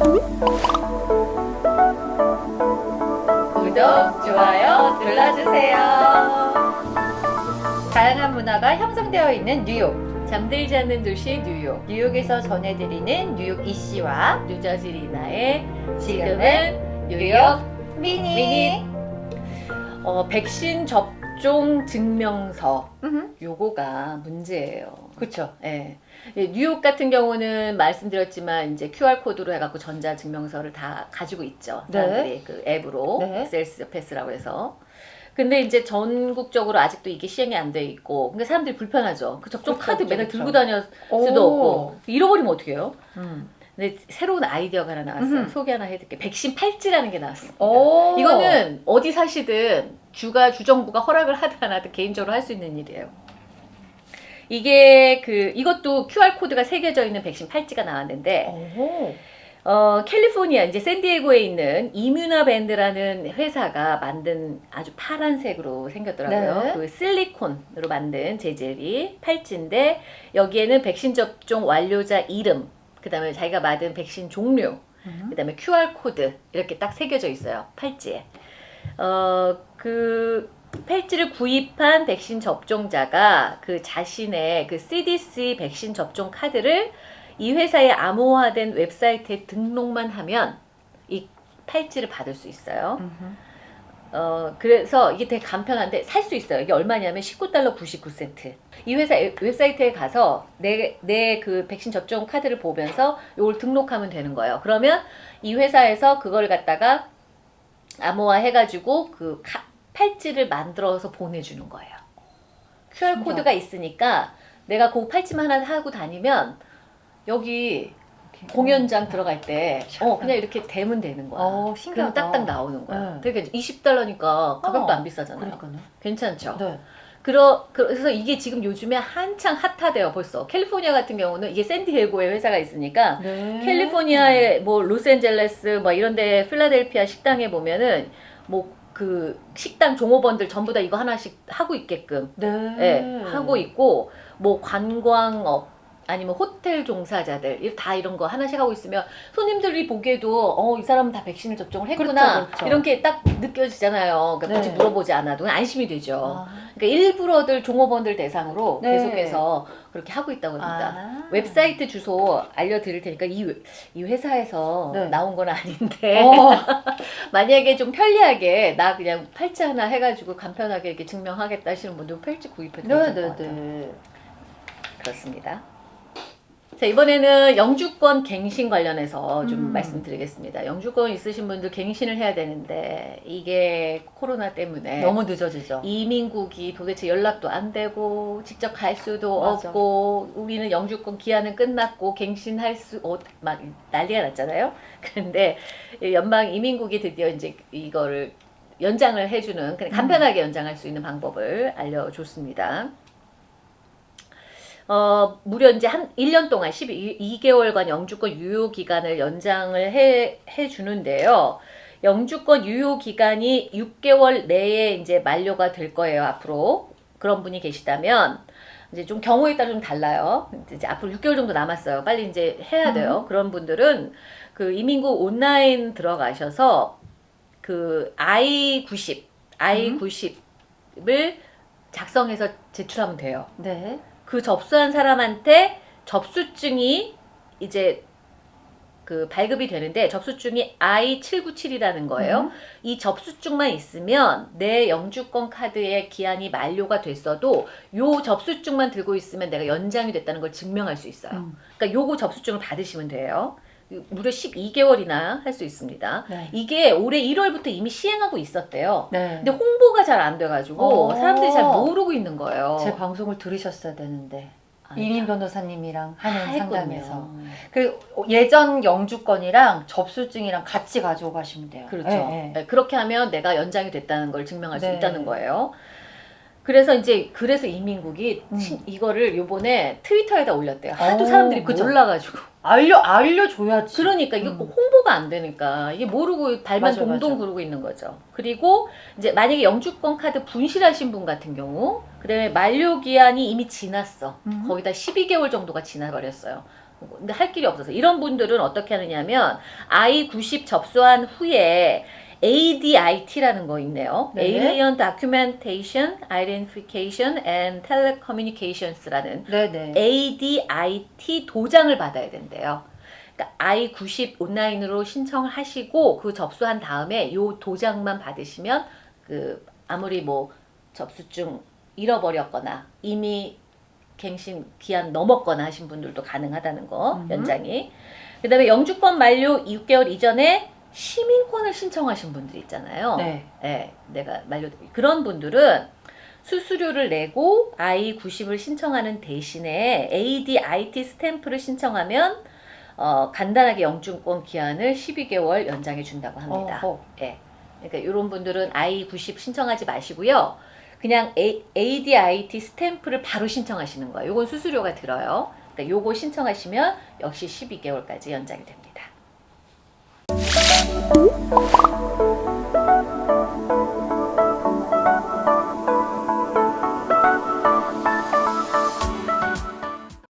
구독, 좋아요 눌러주세요. 다양한 문화가 형성되어 있는 뉴욕. 잠들지 않는 도시 뉴욕. 뉴욕에서 전해드리는 뉴욕 이씨와 뉴저지 리나의 지금은 뉴욕 미니. 미니. 어, 백신 접 종 증명서. 음, 요거가 문제예요. 그쵸. 예. 예, 뉴욕 같은 경우는 말씀드렸지만 이제 QR 코드로 해갖고 전자 증명서를 다 가지고 있죠. 네. 사람들이 그 앱으로 네. health pass라고 해서. 근데 이제 전국적으로 아직도 이게 시행이 안 돼 있고, 근데 사람들이 불편하죠. 그 접종 그쵸, 카드 그쵸, 맨날 그쵸. 들고 다닐 오. 수도 없고 잃어버리면 어떡해요? 음. 근데 새로운 아이디어가 하나 나왔어요. 음흠. 소개 하나 해드릴게요. 백신 팔찌라는 게 나왔습니다. 오. 이거는 어디 사시든 주가 주정부가 허락을 하든 안 하든 개인적으로 할 수 있는 일이에요. 이게 그 이것도 QR 코드가 새겨져 있는 백신 팔찌가 나왔는데 오. 어 캘리포니아 이제 샌디에고에 있는 ImmunaBand라는 회사가 만든 아주 파란색으로 생겼더라고요. 네. 그 실리콘으로 만든 재질이 팔찌인데 여기에는 백신 접종 완료자 이름, 그 다음에 자기가 맞은 백신 종류, 음. 그다음에 QR 코드 이렇게 딱 새겨져 있어요 팔찌에. 어 그 팔찌를 구입한 백신 접종자가 그 자신의 그 CDC 백신 접종 카드를 이 회사의 암호화된 웹사이트에 등록만 하면 이 팔찌를 받을 수 있어요. 음흠. 어 그래서 이게 되게 간편한데 살 수 있어요. 이게 얼마냐면 19달러 99센트. 이 회사 웹- 웹사이트에 가서 내 내 그 백신 접종 카드를 보면서 이걸 등록하면 되는 거예요. 그러면 이 회사에서 그걸 갖다가 암호화 해가지고 그 카- 팔찌를 만들어서 보내주는 거예요. QR 신기하다. 코드가 있으니까 내가 그 팔찌만 하나 하고 다니면 여기 공연장 들어갈 때 어, 그냥 이렇게 대면 되는 거야. 어, 그럼 신기하다. 딱딱 나오는 거야. 네. 그러니까 20달러니까 가격도 어, 안 비싸잖아요. 그러니까요. 괜찮죠? 네. 그러, 그래서 이게 지금 요즘에 한창 핫하대요 벌써. 캘리포니아 같은 경우는 이게 샌디에고에 회사가 있으니까 네. 캘리포니아의 뭐 로스앤젤레스 뭐 이런데 필라델피아 식당에 보면은 뭐그 식당 종업원들 전부 다 이거 하나씩 하고 있게끔 네. 예, 하고 있고 뭐 관광업 아니면 호텔 종사자들 이- 다 이런 거 하나씩 하고 있으면 손님들이 보기에도 어 이 사람은 다 백신을 접종을 했구나 그렇죠, 그렇죠. 이렇게 딱 느껴지잖아요. 그러니까 굳이 네. 물어보지 않아도 안심이 되죠. 아. 그러니까 일부러들 종업원들 대상으로 네. 계속해서 그렇게 하고 있다고 합니다. 아. 웹사이트 주소 알려드릴 테니까 이, 회- 이 회사에서 네. 나온 건 아닌데 어. 만약에 좀 편리하게 나 그냥 팔찌 하나 해가지고 간편하게 이렇게 증명하겠다 하시는 분들 팔찌 구입해도 괜찮을 것 같아요. 네네네. 그렇습니다. 자 이번에는 영주권 갱신 관련해서 좀 음. 말씀드리겠습니다. 영주권 있으신 분들 갱신을 해야 되는데 이게 코로나 때문에 너무 늦어지죠. 이민국이 도대체 연락도 안 되고 직접 갈 수도 맞아. 없고 우리는 영주권 기한은 끝났고 갱신할 수 막 난리가 났잖아요. 그런데 연방 이민국이 드디어 이제 이거를 연장을 해주는 그냥 간편하게 연장할 수 있는 방법을 알려줬습니다. 어, 무려 이제 한 1년 동안 12개월간 영주권 유효 기간을 연장을 해, 해 주는데요. 영주권 유효 기간이 6개월 내에 이제 만료가 될 거예요, 앞으로. 그런 분이 계시다면 이제 좀 경우에 따라 좀 달라요. 이제 앞으로 6개월 정도 남았어요. 빨리 이제 해야 돼요. 그런 분들은 그 이민국 온라인 들어가셔서 그 I90, I90을 작성해서 제출하면 돼요. 네. 그 접수한 사람한테 접수증이 이제 그 발급이 되는데 접수증이 I797이라는 거예요. 음. 이 접수증만 있으면 내 영주권 카드의 기한이 만료가 됐어도 요 접수증만 들고 있으면 내가 연장이 됐다는 걸 증명할 수 있어요. 음. 그러니까 요거 접수증을 받으시면 돼요. 무려 12개월이나 할 수 있습니다. 네. 이게 올해 1월부터 이미 시행하고 있었대요. 네. 근데 홍보가 잘 안 돼가지고 어. 사람들이 잘 모르고 있는 거예요. 제 방송을 들으셨어야 되는데. 아, 이민 변호사님이랑 다 하는 했거든요. 상담에서 그 예전 영주권이랑 접수증이랑 같이 가지고 가시면 돼요. 그렇죠. 네, 네. 네, 그렇게 하면 내가 연장이 됐다는 걸 증명할 수 네. 있다는 거예요. 그래서 이제 그래서 이민국이 음. 친- 이거를 요번에 트위터에다 올렸대요. 하도 어, 사람들이 그쵸. 몰라가지고. 알려 알려줘야지. 그러니까 이게 음. 꼭 홍보가 안 되니까 이게 모르고 발만 맞아, 동동 맞아. 구르고 있는 거죠. 그리고 이제 만약에 영주권 카드 분실하신 분 같은 경우, 그다음에 만료 기한이 이미 지났어. 음. 거의 다 12개월 정도가 지나버렸어요. 근데 할 길이 없어서 이런 분들은 어떻게 하느냐면 I90 접수한 후에 ADIT라는 거 있네요. 네. Alien Documentation, Identification and Telecommunications라는 네네. ADIT 도장을 받아야 된대요. 그러니까 I90 온라인으로 신청을 하시고 그 접수한 다음에 요 도장만 받으시면 그 아무리 뭐 접수증 잃어버렸거나 이미 갱신 기한 넘었거나 하신 분들도 가능하다는 거 음. 연장이. 그 다음에 영주권 만료 6개월 이전에 시민권을 신청하신 분들 있잖아요. 네. 예, 내가 만료 그런 분들은 수수료를 내고 I90을 신청하는 대신에 ADIT 스탬프를 신청하면 어, 간단하게 영주권 기한을 12개월 연장해 준다고 합니다. 어허. 예. 그러니까 이런 분들은 I90 신청하지 마시고요. 그냥 A, ADIT 스탬프를 바로 신청하시는 거예요. 요건 수수료가 들어요. 그러니까 요거 신청하시면 역시 12개월까지 연장이 됩니다. Thank you.